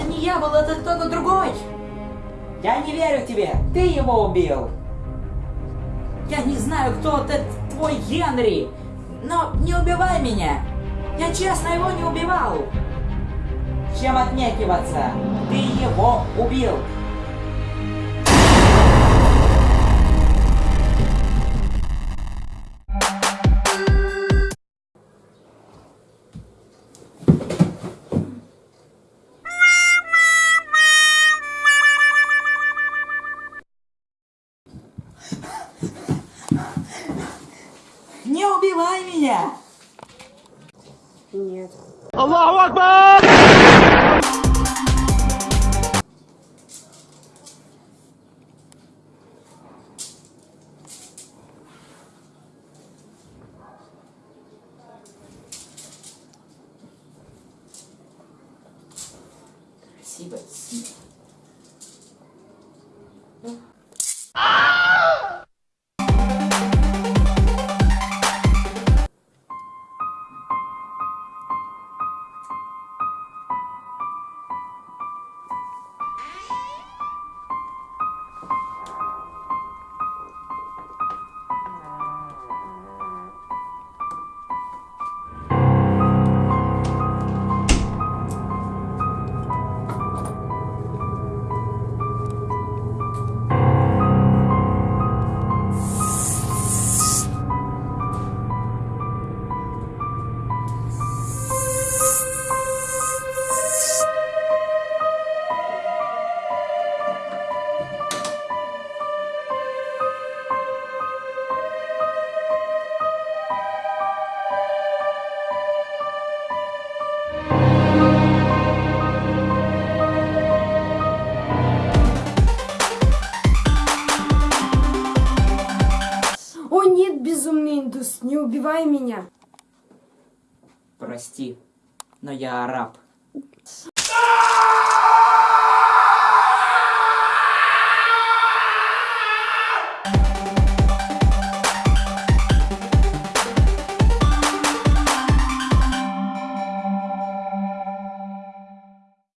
Это не я был, это кто-то другой. Я не верю тебе, ты его убил. Я не знаю, кто это твой Генри, но не убивай меня. Я честно его не убивал. Чем отнекиваться? Ты его убил. Не убивай меня! Нет. Спасибо. О нет, безумный индус, не убивай меня. Прости, но я араб.